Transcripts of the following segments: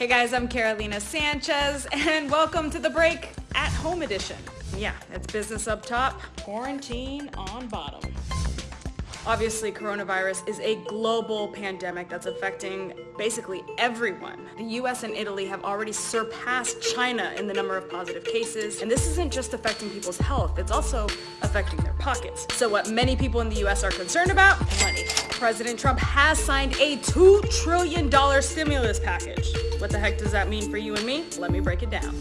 Hey guys, I'm Carolina Sanchez and welcome to the break at home edition. Yeah, it's business up top, quarantine on bottom. Obviously, coronavirus is a global pandemic that's affecting basically everyone. The US and Italy have already surpassed China in the number of positive cases, and this isn't just affecting people's health, it's also affecting their pockets. So what many people in the US are concerned about? Money. President Trump has signed a $2 trillion stimulus package. What the heck does that mean for you and me? Let me break it down.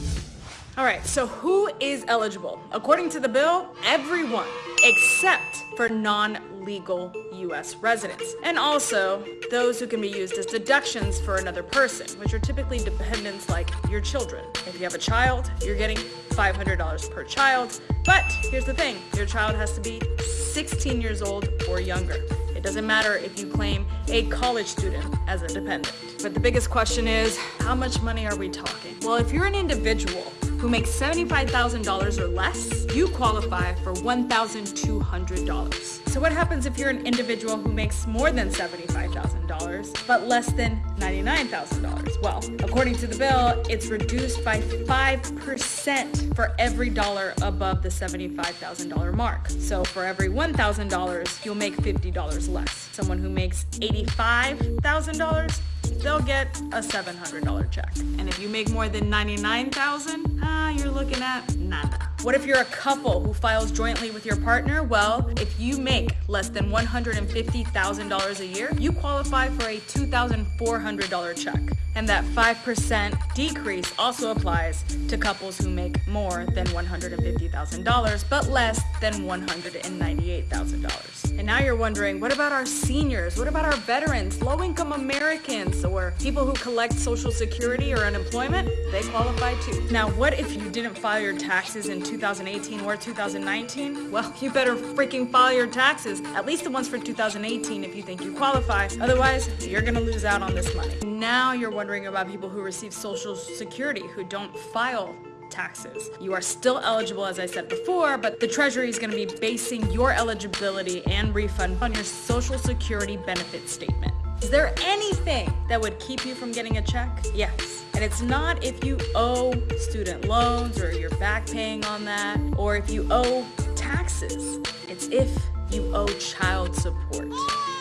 All right, so who is eligible? According to the bill, everyone except for non-legal U.S. residents. And also those who can be used as deductions for another person, which are typically dependents like your children. If you have a child, you're getting $500 per child. But here's the thing, your child has to be 16 years old or younger. It doesn't matter if you claim a college student as a dependent. But the biggest question is, how much money are we talking? Well, if you're an individual who makes $75,000 or less, you qualify for $1,200. So what happens if you're an individual who makes more than $75,000 but less than $99,000? Well, according to the bill, it's reduced by 5% for every dollar above the $75,000 mark. So for every $1,000, you'll make $50 less. Someone who makes $85,000 they'll get a $700 check. And if you make more than 99,000, ah, you're looking at nada. What if you're a couple who files jointly with your partner? Well, if you make less than $150,000 a year, you qualify for a $2,400 check. And that 5% decrease also applies to couples who make more than $150,000 but less than $198,000. And now you're wondering, what about our seniors? What about our veterans, low-income Americans, or people who collect Social Security or unemployment? They qualify too. Now, what if you didn't file your taxes in 2018 or 2019? Well, you better freaking file your taxes, at least the ones for 2018 if you think you qualify. Otherwise, you're gonna lose out on this money. Now you're wondering about people who receive Social Security who don't file taxes. You are still eligible, as I said before, but the Treasury is going to be basing your eligibility and refund on your Social Security benefit statement. Is there anything that would keep you from getting a check? Yes. And it's not if you owe student loans or you're back paying on that, or if you owe taxes. It's if you owe child support.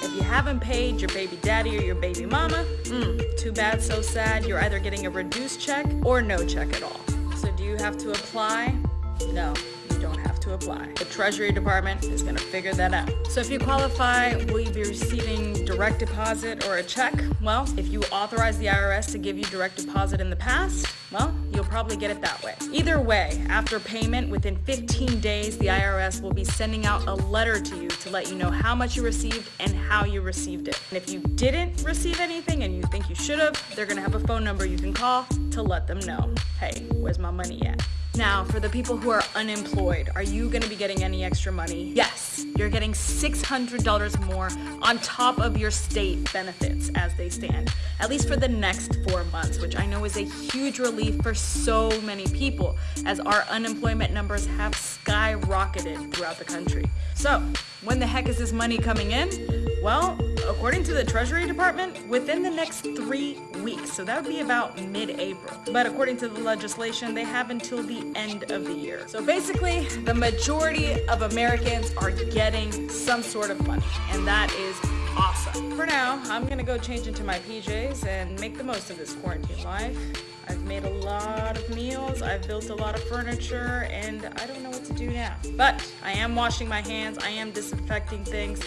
If you haven't paid your baby daddy or your baby mama, mm, too bad, so sad. You're either getting a reduced check or no check at all. So do you have to apply? No you don't have to apply. The Treasury Department is gonna figure that out. So if you qualify, will you be receiving direct deposit or a check? Well, if you authorize the IRS to give you direct deposit in the past, well, you'll probably get it that way. Either way, after payment, within 15 days, the IRS will be sending out a letter to you to let you know how much you received and how you received it. And if you didn't receive anything and you think you should have, they're gonna have a phone number you can call to let them know, hey, where's my money at? Now, for the people who are unemployed, are you gonna be getting any extra money? Yes, you're getting $600 more on top of your state benefits as they stand, at least for the next four months, which I know is a huge relief for so many people as our unemployment numbers have skyrocketed throughout the country. So, when the heck is this money coming in? Well, according to the Treasury Department, within the next three weeks. So that would be about mid-April. But according to the legislation, they have until the end of the year. So basically, the majority of Americans are getting some sort of money, and that is awesome. For now, I'm gonna go change into my PJs and make the most of this quarantine life. I've made a lot of meals, I've built a lot of furniture, and I don't know what to do now. But I am washing my hands, I am disinfecting things,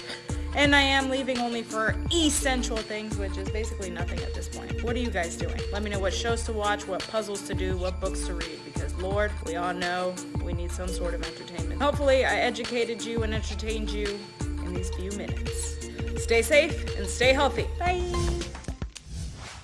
and I am leaving only for essential things, which is basically nothing at this point. What are you guys doing? Let me know what shows to watch, what puzzles to do, what books to read, because Lord, we all know we need some sort of entertainment. Hopefully I educated you and entertained you in these few minutes. Stay safe and stay healthy. Bye!